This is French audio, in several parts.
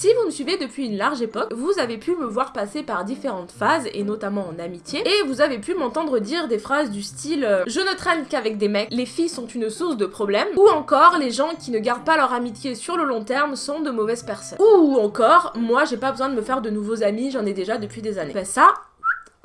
Si vous me suivez depuis une large époque, vous avez pu me voir passer par différentes phases, et notamment en amitié, et vous avez pu m'entendre dire des phrases du style euh, Je ne traîne qu'avec des mecs, les filles sont une source de problèmes », ou encore « Les gens qui ne gardent pas leur amitié sur le long terme sont de mauvaises personnes », ou encore « Moi j'ai pas besoin de me faire de nouveaux amis, j'en ai déjà depuis des années ». ça,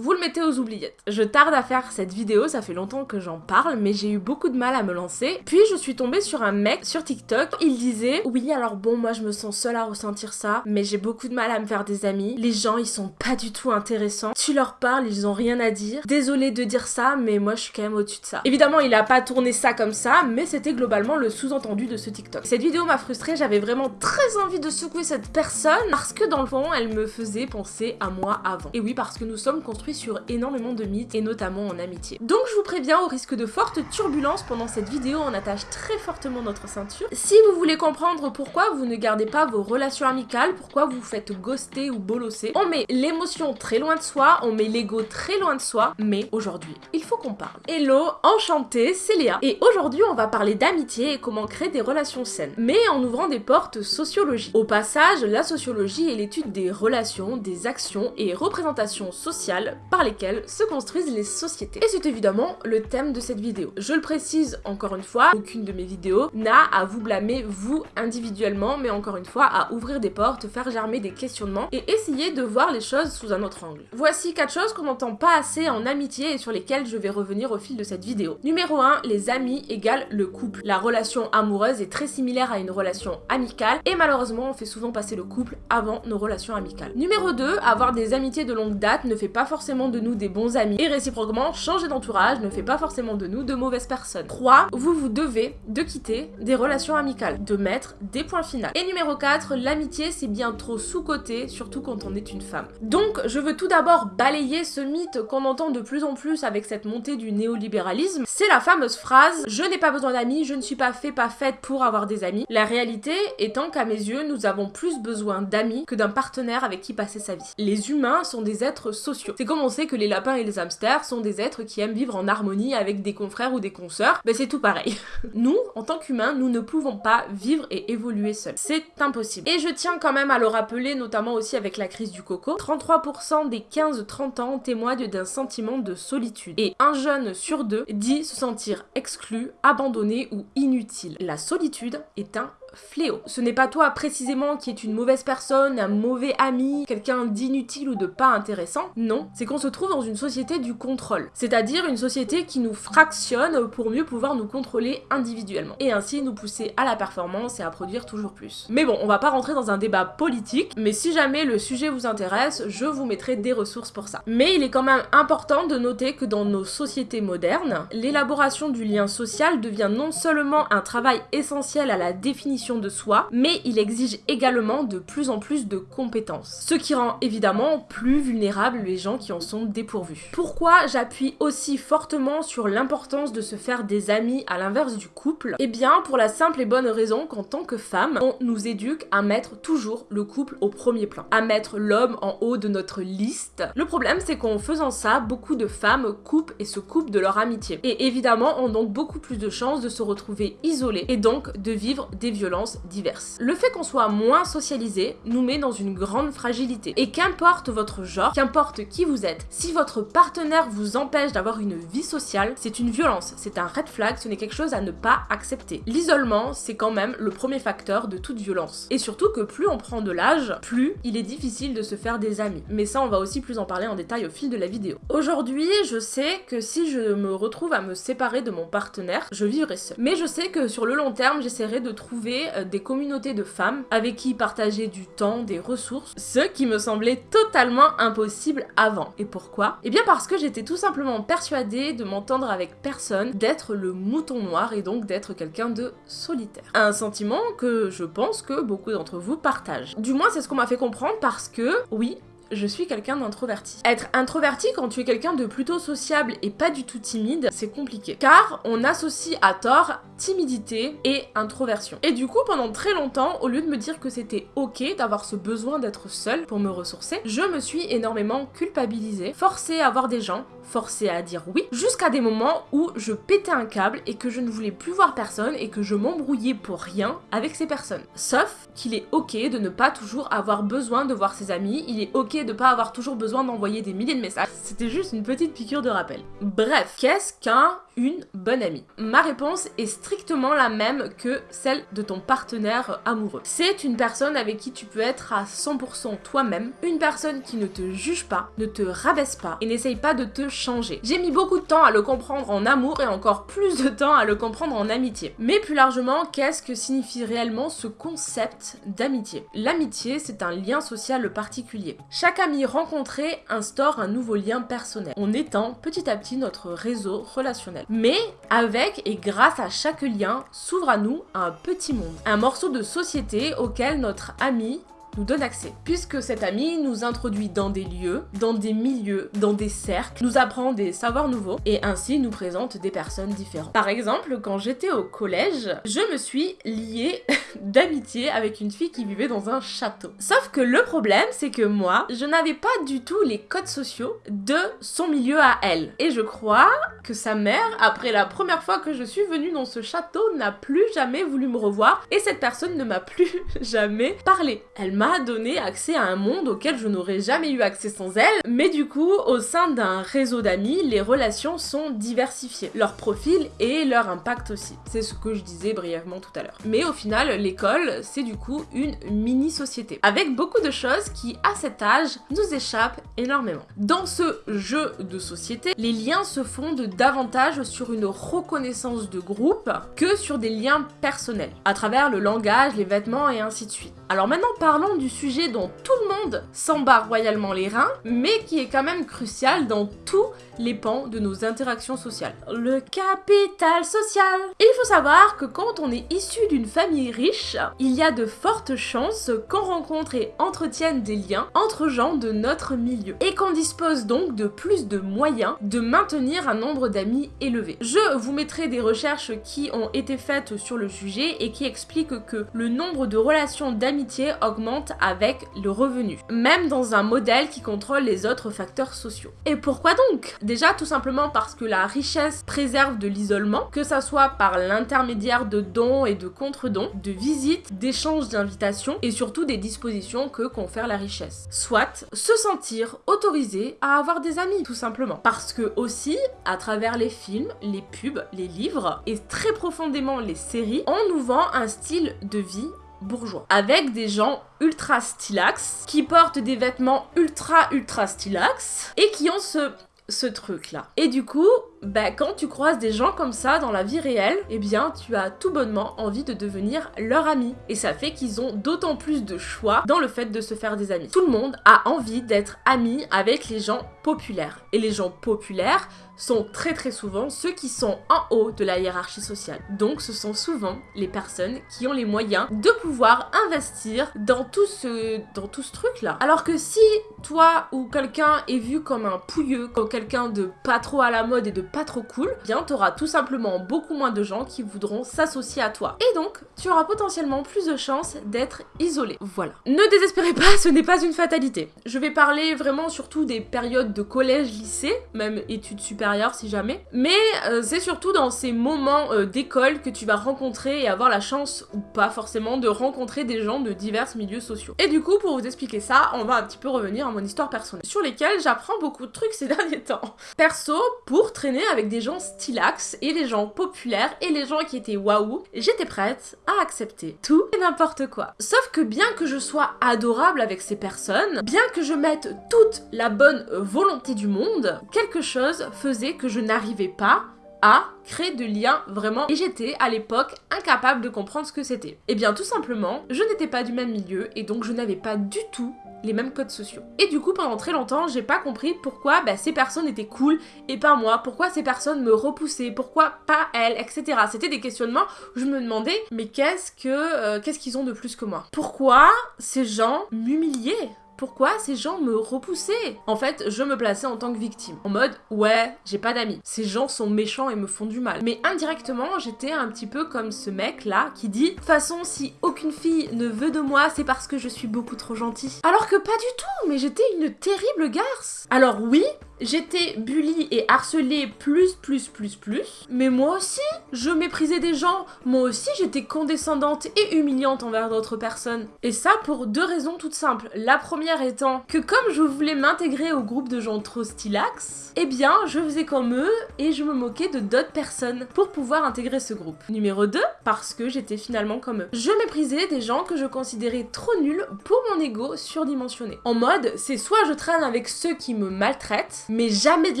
vous le mettez aux oubliettes. Je tarde à faire cette vidéo, ça fait longtemps que j'en parle, mais j'ai eu beaucoup de mal à me lancer. Puis je suis tombée sur un mec sur TikTok, il disait « Oui, alors bon, moi je me sens seule à ressentir ça, mais j'ai beaucoup de mal à me faire des amis. Les gens, ils sont pas du tout intéressants. Tu leur parles, ils ont rien à dire. Désolée de dire ça, mais moi je suis quand même au-dessus de ça. » Évidemment, il a pas tourné ça comme ça, mais c'était globalement le sous-entendu de ce TikTok. Cette vidéo m'a frustrée, j'avais vraiment très envie de secouer cette personne, parce que dans le fond, elle me faisait penser à moi avant. Et oui, parce que nous sommes construits sur énormément de mythes et notamment en amitié. Donc je vous préviens au risque de fortes turbulences pendant cette vidéo, on attache très fortement notre ceinture. Si vous voulez comprendre pourquoi vous ne gardez pas vos relations amicales, pourquoi vous faites ghoster ou bolosser, on met l'émotion très loin de soi, on met l'ego très loin de soi, mais aujourd'hui, il faut qu'on parle. Hello, enchantée, c'est Léa. Et aujourd'hui, on va parler d'amitié et comment créer des relations saines, mais en ouvrant des portes sociologiques. Au passage, la sociologie est l'étude des relations, des actions et représentations sociales par lesquelles se construisent les sociétés. Et c'est évidemment le thème de cette vidéo. Je le précise encore une fois, aucune de mes vidéos n'a à vous blâmer vous individuellement, mais encore une fois à ouvrir des portes, faire germer des questionnements et essayer de voir les choses sous un autre angle. Voici quatre choses qu'on n'entend pas assez en amitié et sur lesquelles je vais revenir au fil de cette vidéo. Numéro 1, les amis égale le couple. La relation amoureuse est très similaire à une relation amicale et malheureusement on fait souvent passer le couple avant nos relations amicales. Numéro 2, avoir des amitiés de longue date ne fait pas forcément de nous des bons amis. Et réciproquement, changer d'entourage ne fait pas forcément de nous de mauvaises personnes. 3. Vous vous devez de quitter des relations amicales, de mettre des points finaux. Et numéro 4, l'amitié c'est bien trop sous-côté, surtout quand on est une femme. Donc je veux tout d'abord balayer ce mythe qu'on entend de plus en plus avec cette montée du néolibéralisme. C'est la fameuse phrase « je n'ai pas besoin d'amis, je ne suis pas fait, pas faite pour avoir des amis ». La réalité étant qu'à mes yeux, nous avons plus besoin d'amis que d'un partenaire avec qui passer sa vie. Les humains sont des êtres sociaux. C'est comme on sait que les lapins et les hamsters sont des êtres qui aiment vivre en harmonie avec des confrères ou des consoeurs, ben c'est tout pareil. nous, en tant qu'humains, nous ne pouvons pas vivre et évoluer seuls. C'est impossible. Et je tiens quand même à le rappeler, notamment aussi avec la crise du coco, 33% des 15-30 ans témoignent d'un sentiment de solitude. Et un jeune sur deux dit se sentir exclu, abandonné ou inutile. La solitude est un fléau. Ce n'est pas toi précisément qui est une mauvaise personne, un mauvais ami, quelqu'un d'inutile ou de pas intéressant. Non, c'est qu'on se trouve dans une société du contrôle. C'est-à-dire une société qui nous fractionne pour mieux pouvoir nous contrôler individuellement. Et ainsi nous pousser à la performance et à produire toujours plus. Mais bon, on va pas rentrer dans un débat politique, mais si jamais le sujet vous intéresse, je vous mettrai des ressources pour ça. Mais il est quand même important de noter que dans nos sociétés modernes, l'élaboration du lien social devient non seulement un travail essentiel à la définition de soi, mais il exige également de plus en plus de compétences. Ce qui rend évidemment plus vulnérables les gens qui en sont dépourvus. Pourquoi j'appuie aussi fortement sur l'importance de se faire des amis à l'inverse du couple? Eh bien pour la simple et bonne raison qu'en tant que femme, on nous éduque à mettre toujours le couple au premier plan, à mettre l'homme en haut de notre liste. Le problème c'est qu'en faisant ça, beaucoup de femmes coupent et se coupent de leur amitié. Et évidemment ont donc beaucoup plus de chances de se retrouver isolées et donc de vivre des violences diverses. Le fait qu'on soit moins socialisé nous met dans une grande fragilité. Et qu'importe votre genre, qu'importe qui vous êtes, si votre partenaire vous empêche d'avoir une vie sociale, c'est une violence, c'est un red flag, ce n'est quelque chose à ne pas accepter. L'isolement, c'est quand même le premier facteur de toute violence. Et surtout que plus on prend de l'âge, plus il est difficile de se faire des amis. Mais ça, on va aussi plus en parler en détail au fil de la vidéo. Aujourd'hui, je sais que si je me retrouve à me séparer de mon partenaire, je vivrai seule. Mais je sais que sur le long terme, j'essaierai de trouver euh, des communautés de femmes avec qui partager du temps, des ressources, ce qui me semblait totalement impossible avant. Et pourquoi? Eh bien parce que j'étais tout simplement persuadée de m'entendre avec personne, d'être le mouton noir et donc d'être quelqu'un de solitaire. Un sentiment que je pense que beaucoup d'entre vous partagent. Du moins c'est ce qu'on m'a fait comprendre parce que, oui, je suis quelqu'un d'introverti. Être introverti quand tu es quelqu'un de plutôt sociable et pas du tout timide, c'est compliqué. Car on associe à tort timidité et introversion. Et du coup, pendant très longtemps, au lieu de me dire que c'était ok d'avoir ce besoin d'être seul pour me ressourcer, je me suis énormément culpabilisée, forcée à voir des gens, forcée à dire oui, jusqu'à des moments où je pétais un câble et que je ne voulais plus voir personne et que je m'embrouillais pour rien avec ces personnes. Sauf qu'il est ok de ne pas toujours avoir besoin de voir ses amis, il est ok de pas avoir toujours besoin d'envoyer des milliers de messages. C'était juste une petite piqûre de rappel. Bref, qu'est-ce qu'un une bonne amie? Ma réponse est strictement la même que celle de ton partenaire amoureux. C'est une personne avec qui tu peux être à 100% toi-même, une personne qui ne te juge pas, ne te rabaisse pas et n'essaye pas de te changer. J'ai mis beaucoup de temps à le comprendre en amour et encore plus de temps à le comprendre en amitié. Mais plus largement, qu'est-ce que signifie réellement ce concept d'amitié? L'amitié, c'est un lien social particulier. Chaque ami rencontré instaure un nouveau lien personnel. On étend petit à petit notre réseau relationnel. Mais avec et grâce à chaque lien s'ouvre à nous un petit monde, un morceau de société auquel notre ami nous donne accès. Puisque cet ami nous introduit dans des lieux, dans des milieux, dans des cercles, nous apprend des savoirs nouveaux et ainsi nous présente des personnes différentes. Par exemple, quand j'étais au collège, je me suis liée d'amitié avec une fille qui vivait dans un château. Sauf que le problème, c'est que moi, je n'avais pas du tout les codes sociaux de son milieu à elle. Et je crois que sa mère, après la première fois que je suis venue dans ce château, n'a plus jamais voulu me revoir et cette personne ne m'a plus jamais parlé. Elle m'a donné accès à un monde auquel je n'aurais jamais eu accès sans elle, mais du coup, au sein d'un réseau d'amis, les relations sont diversifiées, leur profil et leur impact aussi. C'est ce que je disais brièvement tout à l'heure. Mais au final, l'école, c'est du coup une mini-société, avec beaucoup de choses qui, à cet âge, nous échappent énormément. Dans ce jeu de société, les liens se fondent davantage sur une reconnaissance de groupe que sur des liens personnels, à travers le langage, les vêtements et ainsi de suite. Alors maintenant parlons du sujet dont tout le monde s'embarque royalement les reins, mais qui est quand même crucial dans tous les pans de nos interactions sociales. Le capital social Il faut savoir que quand on est issu d'une famille riche, il y a de fortes chances qu'on rencontre et entretienne des liens entre gens de notre milieu, et qu'on dispose donc de plus de moyens de maintenir un nombre d'amis élevé. Je vous mettrai des recherches qui ont été faites sur le sujet et qui expliquent que le nombre de relations d'amis augmente avec le revenu, même dans un modèle qui contrôle les autres facteurs sociaux. Et pourquoi donc? Déjà tout simplement parce que la richesse préserve de l'isolement, que ça soit par l'intermédiaire de dons et de contre-dons, de visites, d'échanges d'invitations et surtout des dispositions que confère la richesse. Soit se sentir autorisé à avoir des amis, tout simplement. Parce que aussi, à travers les films, les pubs, les livres et très profondément les séries, on nous vend un style de vie bourgeois. Avec des gens ultra stylax, qui portent des vêtements ultra ultra stylax, et qui ont ce truc là. Et du coup, bah, quand tu croises des gens comme ça dans la vie réelle, eh bien, tu as tout bonnement envie de devenir leur ami. Et ça fait qu'ils ont d'autant plus de choix dans le fait de se faire des amis. Tout le monde a envie d'être ami avec les gens populaires. Et les gens populaires sont très très souvent ceux qui sont en haut de la hiérarchie sociale. Donc ce sont souvent les personnes qui ont les moyens de pouvoir investir dans tout ce, dans tout ce truc là. Alors que si toi ou quelqu'un est vu comme un pouilleux, comme quelqu'un de pas trop à la mode et de pas trop cool, eh bien t'auras tout simplement beaucoup moins de gens qui voudront s'associer à toi. Et donc tu auras potentiellement plus de chances d'être isolé. Voilà. Ne désespérez pas, ce n'est pas une fatalité. Je vais parler vraiment surtout des périodes de collège, lycée, même études supérieures si jamais. Mais euh, c'est surtout dans ces moments euh, d'école que tu vas rencontrer et avoir la chance, ou pas forcément, de rencontrer des gens de divers milieux sociaux. Et du coup, pour vous expliquer ça, on va un petit peu revenir à mon histoire personnelle, sur lesquelles j'apprends beaucoup de trucs ces derniers temps. Perso, pour traîner avec des gens stylax et les gens populaires et les gens qui étaient waouh, j'étais prête à accepter tout et n'importe quoi. Sauf que bien que je sois adorable avec ces personnes, bien que je mette toute la bonne volonté du monde, quelque chose faisait que je n'arrivais pas à créer de liens vraiment et j'étais à l'époque incapable de comprendre ce que c'était. Et eh bien tout simplement, je n'étais pas du même milieu et donc je n'avais pas du tout les mêmes codes sociaux. Et du coup, pendant très longtemps, j'ai pas compris pourquoi bah, ces personnes étaient cool et pas moi, pourquoi ces personnes me repoussaient, pourquoi pas elles, etc. C'était des questionnements où je me demandais, mais qu'est-ce que euh, qu'est-ce qu'ils ont de plus que moi? Pourquoi ces gens m'humiliaient? Pourquoi ces gens me repoussaient? En fait, je me plaçais en tant que victime. En mode, ouais, j'ai pas d'amis. Ces gens sont méchants et me font du mal. Mais indirectement, j'étais un petit peu comme ce mec là qui dit, façon, si aucune fille ne veut de moi, c'est parce que je suis beaucoup trop gentil. Alors que pas du tout, mais j'étais une terrible garce. Alors oui, J'étais bully et harcelée plus, plus, plus, plus. Mais moi aussi, je méprisais des gens. Moi aussi, j'étais condescendante et humiliante envers d'autres personnes. Et ça pour deux raisons toutes simples. La première étant que comme je voulais m'intégrer au groupe de gens trop stylax, eh bien, je faisais comme eux et je me moquais de d'autres personnes pour pouvoir intégrer ce groupe. Numéro 2, parce que j'étais finalement comme eux. Je méprisais des gens que je considérais trop nuls pour mon ego surdimensionné. En mode, c'est soit je traîne avec ceux qui me maltraitent, mais jamais de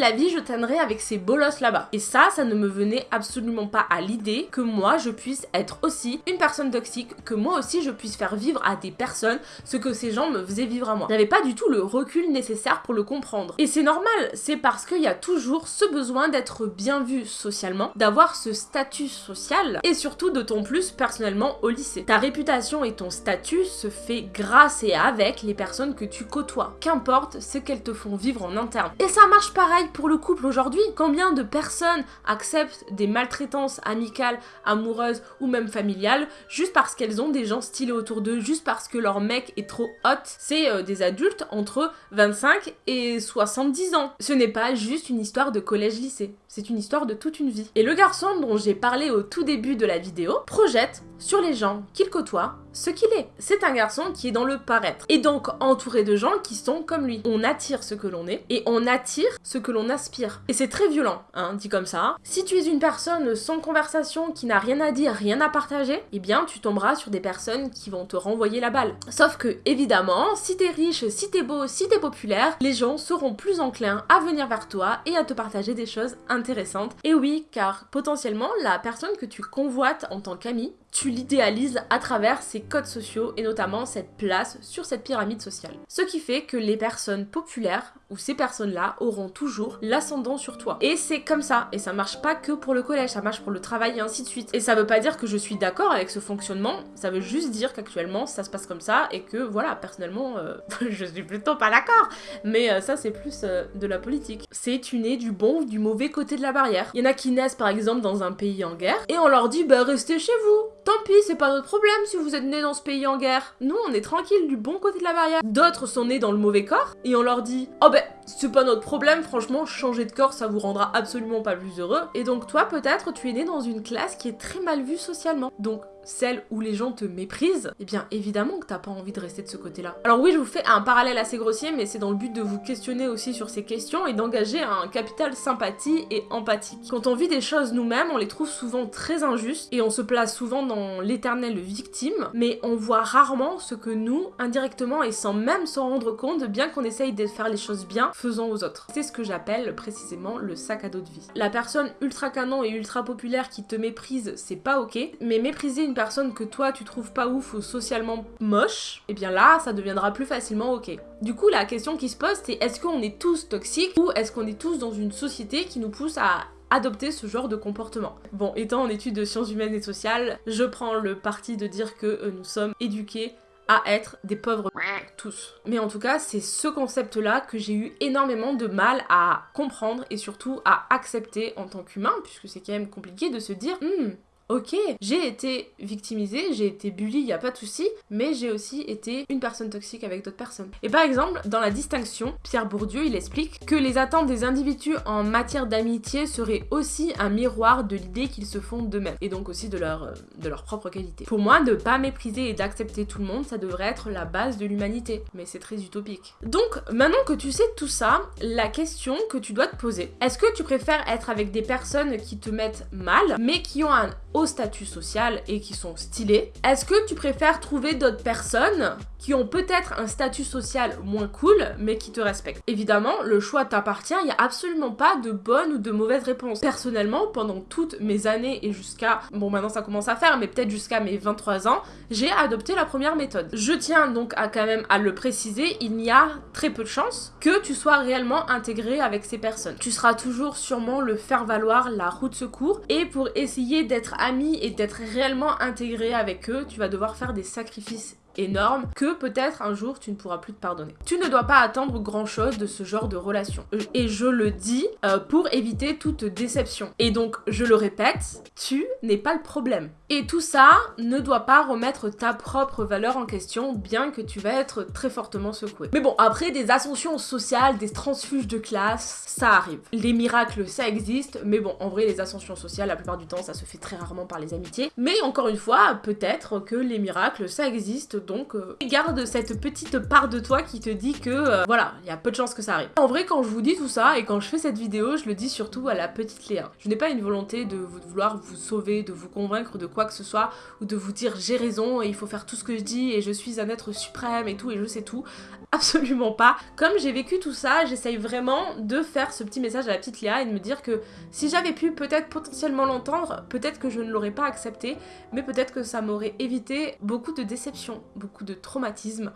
la vie je traînerai avec ces bolosses là-bas. Et ça, ça ne me venait absolument pas à l'idée que moi je puisse être aussi une personne toxique, que moi aussi je puisse faire vivre à des personnes ce que ces gens me faisaient vivre à pas du tout le recul nécessaire pour le comprendre. Et c'est normal, c'est parce qu'il y a toujours ce besoin d'être bien vu socialement, d'avoir ce statut social, et surtout ton plus personnellement au lycée. Ta réputation et ton statut se fait grâce et avec les personnes que tu côtoies, qu'importe ce qu'elles te font vivre en interne. Et ça marche pareil pour le couple aujourd'hui. Combien de personnes acceptent des maltraitances amicales, amoureuses ou même familiales juste parce qu'elles ont des gens stylés autour d'eux, juste parce que leur mec est trop hot? C'est euh, des adultes entre 25 et 70 ans. Ce n'est pas juste une histoire de collège-lycée, c'est une histoire de toute une vie. Et le garçon dont j'ai parlé au tout début de la vidéo projette sur les gens qu'il côtoie ce qu'il est. C'est un garçon qui est dans le paraître. Et donc entouré de gens qui sont comme lui. On attire ce que l'on est et on attire ce que l'on aspire. Et c'est très violent, hein, dit comme ça. Si tu es une personne sans conversation, qui n'a rien à dire, rien à partager, eh bien tu tomberas sur des personnes qui vont te renvoyer la balle. Sauf que, évidemment, si t'es riche, si t'es beau, si t'es populaire, les gens seront plus enclins à venir vers toi et à te partager des choses intéressantes. Et oui, car potentiellement, la personne que tu convoites en tant qu'ami tu l'idéalises à travers ses codes sociaux et notamment cette place sur cette pyramide sociale. Ce qui fait que les personnes populaires ou ces personnes-là auront toujours l'ascendant sur toi. Et c'est comme ça, et ça marche pas que pour le collège, ça marche pour le travail et ainsi de suite. Et ça veut pas dire que je suis d'accord avec ce fonctionnement, ça veut juste dire qu'actuellement ça se passe comme ça et que voilà, personnellement, euh, je suis plutôt pas d'accord. Mais euh, ça c'est plus euh, de la politique. C'est tu nais du bon ou du mauvais côté de la barrière. Il y en a qui naissent par exemple dans un pays en guerre et on leur dit bah restez chez vous. Tant pis, c'est pas notre problème si vous êtes nés dans ce pays en guerre. Nous, on est tranquille du bon côté de la barrière. D'autres sont nés dans le mauvais corps et on leur dit Oh ben, c'est pas notre problème, franchement, changer de corps ça vous rendra absolument pas plus heureux. Et donc, toi, peut-être, tu es né dans une classe qui est très mal vue socialement. Donc, celle où les gens te méprisent, eh bien évidemment que t'as pas envie de rester de ce côté-là. Alors oui, je vous fais un parallèle assez grossier, mais c'est dans le but de vous questionner aussi sur ces questions et d'engager un capital sympathie et empathique. Quand on vit des choses nous-mêmes, on les trouve souvent très injustes et on se place souvent dans l'éternelle victime, mais on voit rarement ce que nous, indirectement et sans même s'en rendre compte, bien qu'on essaye de faire les choses bien, faisons aux autres. C'est ce que j'appelle précisément le sac à dos de vie. La personne ultra canon et ultra populaire qui te méprise, c'est pas ok, mais mépriser une personne que toi tu trouves pas ouf ou socialement moche, eh bien là ça deviendra plus facilement ok. Du coup la question qui se pose c'est est-ce qu'on est tous toxiques ou est-ce qu'on est tous dans une société qui nous pousse à adopter ce genre de comportement? Bon, étant en études de sciences humaines et sociales, je prends le parti de dire que euh, nous sommes éduqués à être des pauvres tous. Mais en tout cas, c'est ce concept-là que j'ai eu énormément de mal à comprendre et surtout à accepter en tant qu'humain, puisque c'est quand même compliqué de se dire hmm, Ok, j'ai été victimisée, j'ai été bully, y a pas de souci, mais j'ai aussi été une personne toxique avec d'autres personnes. Et par exemple, dans la distinction, Pierre Bourdieu, il explique que les attentes des individus en matière d'amitié seraient aussi un miroir de l'idée qu'ils se font d'eux-mêmes, et donc aussi de leur, euh, de leur propre qualité. Pour moi, de pas mépriser et d'accepter tout le monde, ça devrait être la base de l'humanité, mais c'est très utopique. Donc, maintenant que tu sais tout ça, la question que tu dois te poser, est-ce que tu préfères être avec des personnes qui te mettent mal, mais qui ont un haut statut social et qui sont stylés. Est-ce que tu préfères trouver d'autres personnes qui ont peut-être un statut social moins cool, mais qui te respectent? Évidemment, le choix t'appartient, il n'y a absolument pas de bonne ou de mauvaise réponse. Personnellement, pendant toutes mes années et jusqu'à, bon maintenant ça commence à faire, mais peut-être jusqu'à mes 23 ans, j'ai adopté la première méthode. Je tiens donc à quand même à le préciser, il y a très peu de chances que tu sois réellement intégré avec ces personnes. Tu seras toujours sûrement le faire valoir la route secours, et pour essayer d'être ami et d'être réellement intégré avec eux, tu vas devoir faire des sacrifices énorme que peut-être un jour tu ne pourras plus te pardonner. Tu ne dois pas attendre grand chose de ce genre de relation. Euh, et je le dis euh, pour éviter toute déception. Et donc, je le répète, tu n'es pas le problème. Et tout ça ne doit pas remettre ta propre valeur en question, bien que tu vas être très fortement secoué. Mais bon, après des ascensions sociales, des transfuges de classe, ça arrive. Les miracles, ça existe, mais bon, en vrai, les ascensions sociales, la plupart du temps, ça se fait très rarement par les amitiés. Mais encore une fois, peut-être que les miracles, ça existe, donc euh, garde cette petite part de toi qui te dit que, euh, voilà, il y a peu de chances que ça arrive. En vrai, quand je vous dis tout ça, et quand je fais cette vidéo, je le dis surtout à la petite Léa. Je n'ai pas une volonté de vouloir vous sauver, de vous convaincre de quoi que ce soit, ou de vous dire j'ai raison et il faut faire tout ce que je dis et je suis un être suprême et tout et je sais tout. Absolument pas. Comme j'ai vécu tout ça, j'essaye vraiment de faire ce petit message à la petite Léa et de me dire que si j'avais pu peut-être potentiellement l'entendre, peut-être que je ne l'aurais pas accepté, mais peut-être que ça m'aurait évité beaucoup de déceptions, beaucoup de traumatismes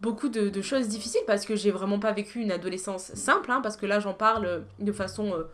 beaucoup de, choses difficiles parce que j'ai vraiment pas vécu une adolescence simple, hein, parce que là j'en parle de façon euh,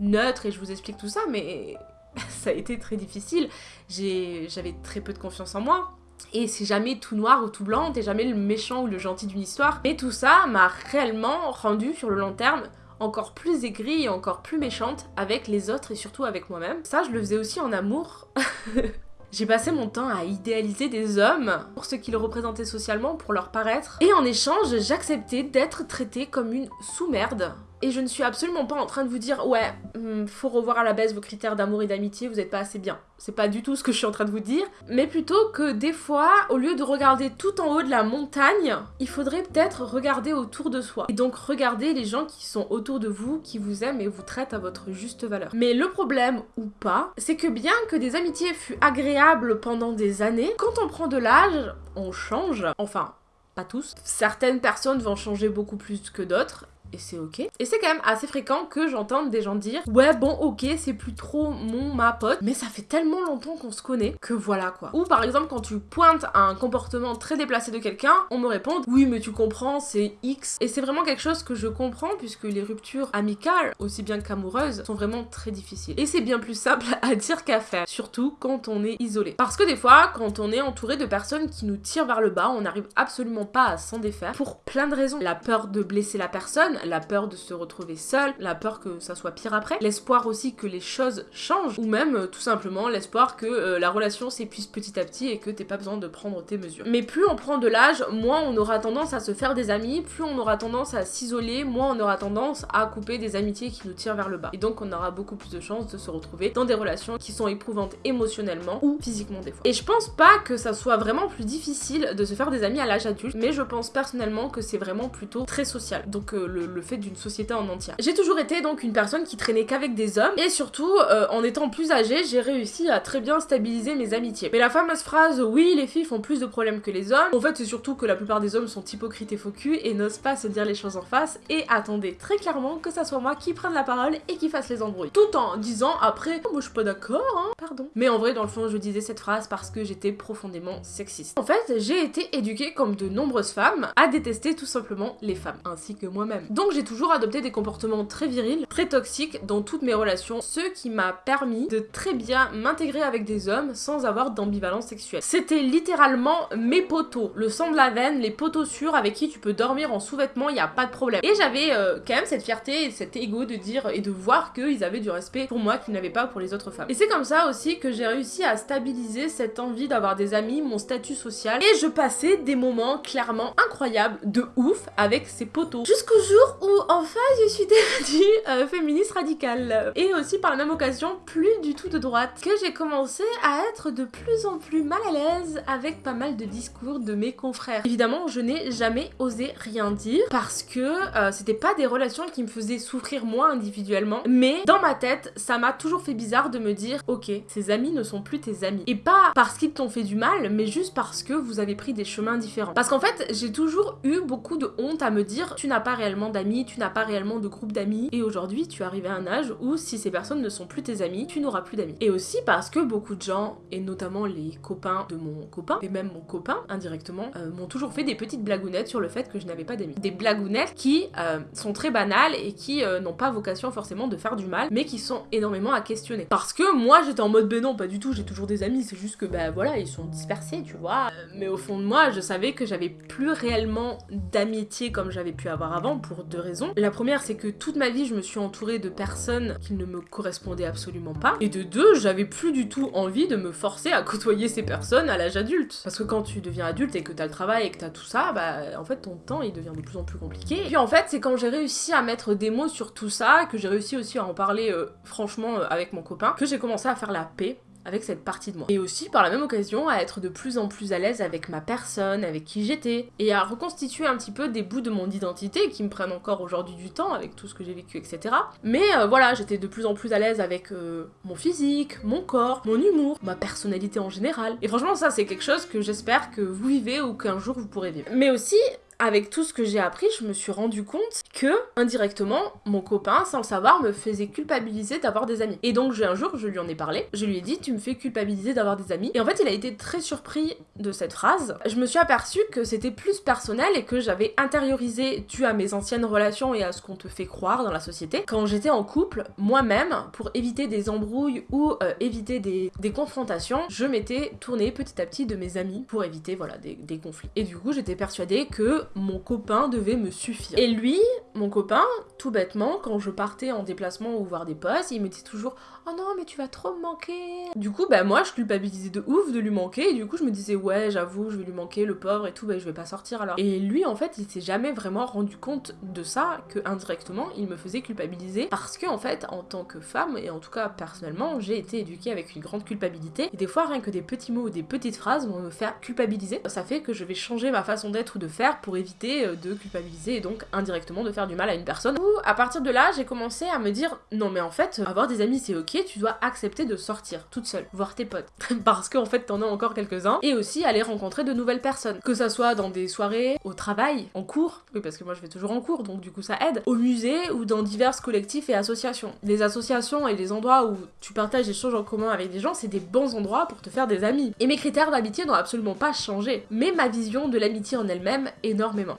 neutre et je vous explique tout ça, mais ça a été très difficile. J'avais très peu de confiance en moi. Et c'est jamais tout noir ou tout blanc, t'es jamais le méchant ou le gentil d'une histoire. Mais tout ça m'a réellement rendu sur le long terme encore plus aigrie et encore plus méchante avec les autres et surtout avec moi-même. Ça, je le faisais aussi en amour. J'ai passé mon temps à idéaliser des hommes pour ce qu'ils représentaient socialement, pour leur paraître. Et en échange, j'acceptais d'être traitée comme une sous-merde et je ne suis absolument pas en train de vous dire ouais, hmm, faut revoir à la baisse vos critères d'amour et d'amitié, vous êtes pas assez bien. C'est pas du tout ce que je suis en train de vous dire, mais plutôt que des fois, au lieu de regarder tout en haut de la montagne, il faudrait peut-être regarder autour de soi. Et donc regarder les gens qui sont autour de vous, qui vous aiment et vous traitent à votre juste valeur. Mais le problème, ou pas, c'est que bien que des amitiés fût agréables pendant des années, quand on prend de l'âge, on change. Enfin, pas tous. Certaines personnes vont changer beaucoup plus que d'autres, et c'est ok. Et c'est quand même assez fréquent que j'entende des gens dire ouais bon ok c'est plus trop mon ma pote mais ça fait tellement longtemps qu'on se connaît que voilà quoi. Ou par exemple quand tu pointes un comportement très déplacé de quelqu'un on me répond oui mais tu comprends c'est X et c'est vraiment quelque chose que je comprends puisque les ruptures amicales aussi bien qu'amoureuses sont vraiment très difficiles. Et c'est bien plus simple à dire qu'à faire surtout quand on est isolé. Parce que des fois quand on est entouré de personnes qui nous tirent vers le bas on n'arrive absolument pas à s'en défaire pour plein de raisons. La peur de blesser la personne la peur de se retrouver seul, la peur que ça soit pire après, l'espoir aussi que les choses changent, ou même euh, tout simplement l'espoir que euh, la relation s'épuise petit à petit et que t'aies pas besoin de prendre tes mesures. Mais plus on prend de l'âge, moins on aura tendance à se faire des amis, plus on aura tendance à s'isoler, moins on aura tendance à couper des amitiés qui nous tirent vers le bas. Et donc on aura beaucoup plus de chances de se retrouver dans des relations qui sont éprouvantes émotionnellement ou physiquement des fois. Et je pense pas que ça soit vraiment plus difficile de se faire des amis à l'âge adulte, mais je pense personnellement que c'est vraiment plutôt très social. Donc euh, le le fait d'une société en entière. J'ai toujours été donc une personne qui traînait qu'avec des hommes et surtout euh, en étant plus âgée j'ai réussi à très bien stabiliser mes amitiés. Mais la fameuse phrase oui les filles font plus de problèmes que les hommes, en fait c'est surtout que la plupart des hommes sont hypocrites et faux et n'osent pas se dire les choses en face et attendez très clairement que ça soit moi qui prenne la parole et qui fasse les embrouilles. Tout en disant après oh, moi je suis pas d'accord hein, pardon. Mais en vrai dans le fond je disais cette phrase parce que j'étais profondément sexiste. En fait j'ai été éduquée comme de nombreuses femmes à détester tout simplement les femmes ainsi que moi-même. Donc j'ai toujours adopté des comportements très virils, très toxiques dans toutes mes relations, ce qui m'a permis de très bien m'intégrer avec des hommes sans avoir d'ambivalence sexuelle. C'était littéralement mes potos, le sang de la veine, les potos sûrs avec qui tu peux dormir en sous-vêtements, il y a pas de problème. Et j'avais euh, quand même cette fierté et cet ego de dire et de voir qu'ils avaient du respect pour moi qu'ils n'avaient pas pour les autres femmes. Et c'est comme ça aussi que j'ai réussi à stabiliser cette envie d'avoir des amis, mon statut social, et je passais des moments clairement incroyables, de ouf, avec ces potos. Jusqu'au jour où enfin je suis devenue euh, féministe radicale. Et aussi par la même occasion plus du tout de droite. Que j'ai commencé à être de plus en plus mal à l'aise avec pas mal de discours de mes confrères. Évidemment je n'ai jamais osé rien dire parce que euh, c'était pas des relations qui me faisaient souffrir moi individuellement. Mais dans ma tête ça m'a toujours fait bizarre de me dire ok ces amis ne sont plus tes amis. Et pas parce qu'ils t'ont fait du mal mais juste parce que vous avez pris des chemins différents. Parce qu'en fait j'ai toujours eu beaucoup de honte à me dire tu n'as pas réellement d'amis tu n'as pas réellement de groupe d'amis, et aujourd'hui tu arrives à un âge où si ces personnes ne sont plus tes amis, tu n'auras plus d'amis. Et aussi parce que beaucoup de gens, et notamment les copains de mon copain, et même mon copain indirectement, euh, m'ont toujours fait des petites blagounettes sur le fait que je n'avais pas d'amis. Des blagounettes qui euh, sont très banales et qui euh, n'ont pas vocation forcément de faire du mal, mais qui sont énormément à questionner. Parce que moi j'étais en mode ben non, pas du tout, j'ai toujours des amis, c'est juste que ben voilà, ils sont dispersés, tu vois. mais au fond de moi, je savais que j'avais plus réellement d'amitié comme j'avais pu avoir avant pour deux raisons. La première, c'est que toute ma vie, je me suis entourée de personnes qui ne me correspondaient absolument pas. Et de deux, j'avais plus du tout envie de me forcer à côtoyer ces personnes à l'âge adulte. Parce que quand tu deviens adulte et que t'as le travail et que t'as tout ça, bah en fait ton temps il devient de plus en plus compliqué. Et puis en fait, c'est quand j'ai réussi à mettre des mots sur tout ça, que j'ai réussi aussi à en parler euh, franchement euh, avec mon copain, que j'ai commencé à faire la paix avec cette partie de moi. Et aussi par la même occasion à être de plus en plus à l'aise avec ma personne, avec qui j'étais, et à reconstituer un petit peu des bouts de mon identité qui me prennent encore aujourd'hui du temps avec tout ce que j'ai vécu, etc. Mais euh, voilà, j'étais de plus en plus à l'aise avec euh, mon physique, mon corps, mon humour, ma personnalité en général. Et franchement ça c'est quelque chose que j'espère que vous vivez ou qu'un jour vous pourrez vivre. Mais aussi avec tout ce que j'ai appris, je me suis rendu compte que, indirectement, mon copain, sans le savoir, me faisait culpabiliser d'avoir des amis. Et donc, un jour, je lui en ai parlé, je lui ai dit, tu me fais culpabiliser d'avoir des amis. Et en fait, il a été très surpris de cette phrase. Je me suis aperçue que c'était plus personnel et que j'avais intériorisé, dû à mes anciennes relations et à ce qu'on te fait croire dans la société, quand j'étais en couple, moi-même, pour éviter des embrouilles ou euh, éviter des, confrontations, je m'étais tournée petit à petit de mes amis pour éviter, voilà, des conflits. Et du coup, j'étais persuadée que mon copain devait me suffire. Et lui, mon copain, tout bêtement, quand je partais en déplacement ou voir des postes, il me disait toujours Oh non, mais tu vas trop me manquer. Du coup, bah moi, je culpabilisais de ouf de lui manquer. Et du coup, je me disais Ouais, j'avoue, je vais lui manquer, le pauvre et tout, bah je vais pas sortir alors. Et lui, en fait, il s'est jamais vraiment rendu compte de ça, que indirectement, il me faisait culpabiliser. Parce que, en fait, en tant que femme, et en tout cas personnellement, j'ai été éduquée avec une grande culpabilité. Et des fois, rien que des petits mots ou des petites phrases vont me faire culpabiliser. Ça fait que je vais changer ma façon d'être ou de faire pour éviter euh, de culpabiliser et donc indirectement de faire du mal à une personne. Ou à partir de là, j'ai commencé à me dire non mais en fait, avoir des amis c'est ok, tu dois accepter de sortir toute seule, voir tes potes. Parce qu'en fait, t'en as encore quelques-uns. Et aussi aller rencontrer de nouvelles personnes. Que ça soit dans des soirées, au travail, en cours. Oui, parce que moi je vais toujours en cours, donc du coup ça aide. Au musée ou dans divers collectifs et associations. Les associations et les endroits où tu partages des choses en commun avec des gens, c'est des bons endroits pour te faire des amis. Et mes critères d'amitié n'ont absolument pas changé. Mais ma vision de l'amitié en elle-même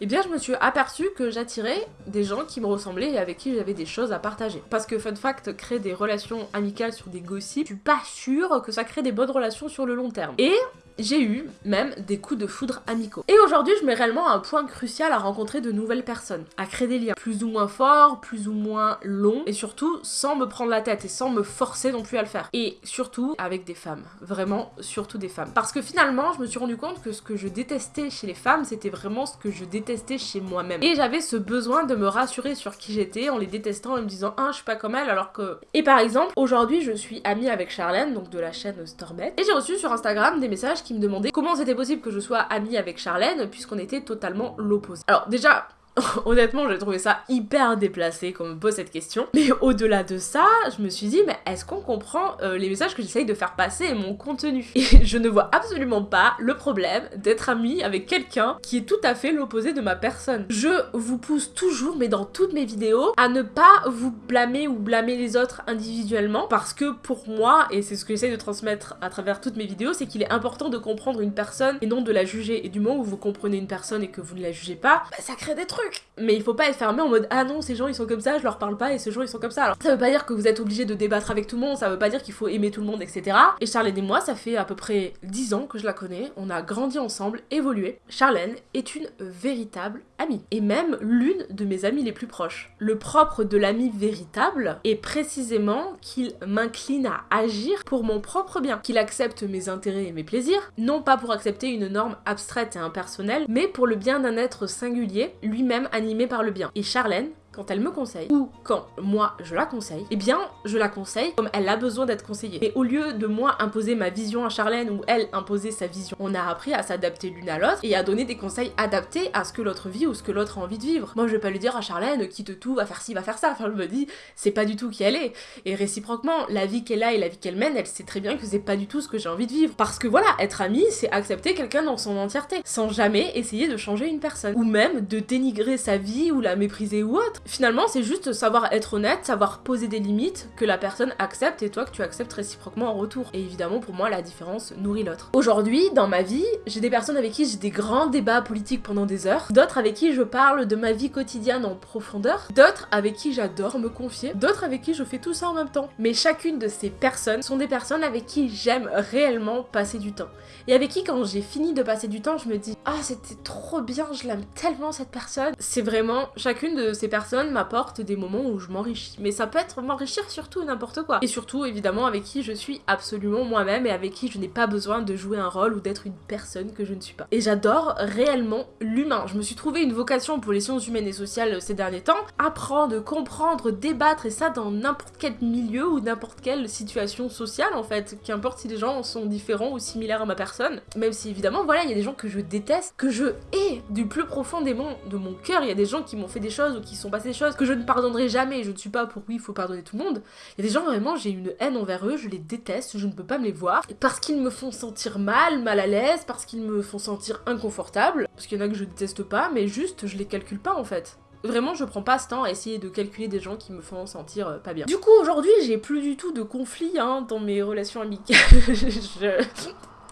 Et bien je me suis aperçue que j'attirais des gens qui me ressemblaient et avec qui j'avais des choses à partager. Parce que fun fact, créer des relations amicales sur des gossips, je suis pas sûre que ça crée des bonnes relations sur le long terme. Et j'ai eu même des coups de foudre amicaux. Et aujourd'hui, je mets réellement un point crucial à rencontrer de nouvelles personnes, à créer des liens plus ou moins forts, plus ou moins longs, et surtout sans me prendre la tête et sans me forcer non plus à le faire. Et surtout avec des femmes, vraiment surtout des femmes. Parce que finalement, je me suis rendu compte que ce que je détestais chez les femmes, c'était vraiment ce que je détestais chez moi-même. Et j'avais ce besoin de me rassurer sur qui j'étais en les détestant et me disant ah je suis pas comme elle alors que. Et par exemple, aujourd'hui, je suis amie avec Charlène, donc de la chaîne Stormet, et j'ai reçu sur Instagram des messages qui me demandait comment c'était possible que je sois amie avec Charlène puisqu'on était totalement l'opposé. Alors déjà, Honnêtement, j'ai trouvé ça hyper déplacé qu'on me pose cette question. Mais au-delà de ça, je me suis dit, mais est-ce qu'on comprend euh, les messages que j'essaye de faire passer et mon contenu? Et je ne vois absolument pas le problème d'être amie avec quelqu'un qui est tout à fait l'opposé de ma personne. Je vous pousse toujours, mais dans toutes mes vidéos, à ne pas vous blâmer ou blâmer les autres individuellement parce que pour moi, et c'est ce que j'essaye de transmettre à travers toutes mes vidéos, c'est qu'il est important de comprendre une personne et non de la juger. Et du moment où vous comprenez une personne et que vous ne la jugez pas, bah, ça crée des trucs mais il faut pas être fermé en mode ah non, ces gens ils sont comme ça, je leur parle pas et ces gens ils sont comme ça. Alors ça veut pas dire que vous êtes obligé de débattre avec tout le monde, ça veut pas dire qu'il faut aimer tout le monde, etc. Et Charlène et moi, ça fait à peu près 10 ans que je la connais, on a grandi ensemble, évolué. Charlène est une véritable amie. Et même l'une de mes amies les plus proches. Le propre de l'ami véritable est précisément qu'il m'incline à agir pour mon propre bien, qu'il accepte mes intérêts et mes plaisirs, non pas pour accepter une norme abstraite et impersonnelle, mais pour le bien d'un être singulier, lui-même animé par le bien. Et Charlène, quand elle me conseille, ou quand moi je la conseille, eh bien je la conseille comme elle a besoin d'être conseillée. Et au lieu de moi imposer ma vision à Charlène ou elle imposer sa vision, on a appris à s'adapter l'une à l'autre et à donner des conseils adaptés à ce que l'autre vit ou ce que l'autre a envie de vivre. Moi je vais pas lui dire à Charlène quitte tout, va faire ci, va faire ça. Enfin je me dis c'est pas du tout qui elle est. Et réciproquement, la vie qu'elle a et la vie qu'elle mène, elle sait très bien que c'est pas du tout ce que j'ai envie de vivre. Parce que voilà, être amie, c'est accepter quelqu'un dans son entièreté, sans jamais essayer de changer une personne. Ou même de dénigrer sa vie ou la mépriser ou autre. Finalement, c'est juste savoir être honnête, savoir poser des limites que la personne accepte et toi que tu acceptes réciproquement en retour. Et évidemment, pour moi, la différence nourrit l'autre. Aujourd'hui, dans ma vie, j'ai des personnes avec qui j'ai des grands débats politiques pendant des heures, d'autres avec qui je parle de ma vie quotidienne en profondeur, d'autres avec qui j'adore me confier, d'autres avec qui je fais tout ça en même temps. Mais chacune de ces personnes sont des personnes avec qui j'aime réellement passer du temps. Et avec qui, quand j'ai fini de passer du temps, je me dis Ah, c'était trop bien, je l'aime tellement cette personne. C'est vraiment, chacune de ces personnes m'apporte des moments où je m'enrichis. Mais ça peut être m'enrichir surtout n'importe quoi. Et surtout, évidemment, avec qui je suis absolument moi-même et avec qui je n'ai pas besoin de jouer un rôle ou d'être une personne que je ne suis pas. Et j'adore réellement l'humain. Je me suis trouvé une vocation pour les sciences humaines et sociales ces derniers temps. Apprendre, comprendre, débattre et ça dans n'importe quel milieu ou n'importe quelle situation sociale en fait. Qu'importe si les gens sont différents ou similaires à ma personne. Même si évidemment, voilà, il y a des gens que je déteste, que je hais du plus profond des de mon cœur. Il y a des gens qui m'ont fait des choses ou qui sont passées des choses que je ne pardonnerai jamais. Je ne suis pas pour oui, il faut pardonner tout le monde. Il y a des gens vraiment, j'ai une haine envers eux, je les déteste, je ne peux pas me les voir. Parce qu'ils me font sentir mal, mal à l'aise, parce qu'ils me font sentir inconfortable. Parce qu'il y en a que je déteste pas, mais juste je les calcule pas en fait. Vraiment, je prends pas ce temps à essayer de calculer des gens qui me font sentir euh, pas bien. Du coup, aujourd'hui, j'ai plus du tout de conflits hein, dans mes relations amicales. je...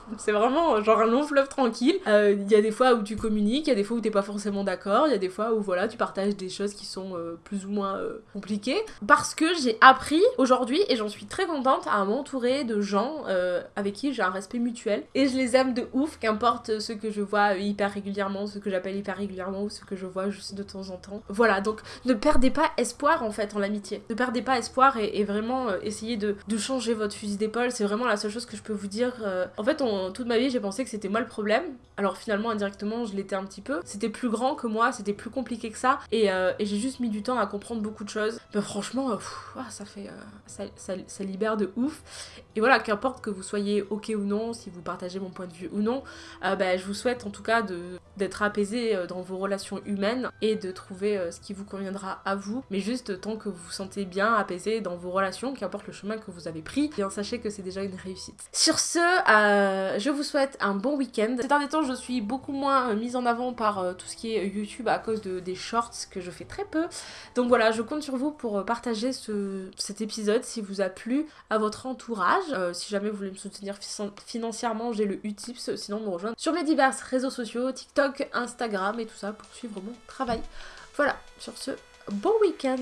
C'est vraiment genre un long fleuve tranquille. Euh, Il y a des fois où tu communiques, il y a des fois où t'es pas forcément d'accord, il y a des fois où voilà, tu partages des choses qui sont euh, plus ou moins euh, compliquées. Parce que j'ai appris aujourd'hui, et j'en suis très contente, à m'entourer de gens avec qui j'ai un respect mutuel. Et je les aime de ouf, qu'importe ce que je vois hyper régulièrement, ce que j'appelle hyper régulièrement, ou ce que je vois juste de temps en temps. Voilà, donc ne perdez pas espoir en fait en l'amitié. Ne perdez pas espoir et, et vraiment essayez de, de changer votre fusil d'épaule. C'est vraiment la seule chose que je peux vous dire. En fait, on, toute ma vie, j'ai pensé que c'était moi le problème. Alors finalement, indirectement, je l'étais un petit peu. C'était plus grand que moi, c'était plus compliqué que ça. Et, euh, j'ai juste mis du temps à comprendre beaucoup de choses. Franchement, euh, ah, ça fait. euh, ça, libère de ouf. Et voilà, qu'importe que vous soyez ok ou non, si vous partagez mon point de vue ou non, bah, je vous souhaite en tout cas d'être apaisé dans vos relations humaines et de trouver ce qui vous conviendra à vous. Mais juste tant que vous vous sentez bien apaisé dans vos relations, qu'importe le chemin que vous avez pris, sachez que c'est déjà une réussite. Sur ce, euh, je vous souhaite un bon week-end. Ces derniers temps, je suis beaucoup moins euh, mise en avant par euh, tout ce qui est YouTube à cause de, des shorts que je fais très peu. Donc voilà, je compte sur vous pour euh, partager ce, cet épisode si vous a plu à votre entourage. Euh, si jamais vous voulez me soutenir fi- financièrement, j'ai le Utips, sinon me rejoindre sur mes divers réseaux sociaux, TikTok, Instagram et tout ça pour suivre mon travail. Voilà, sur ce, bon week-end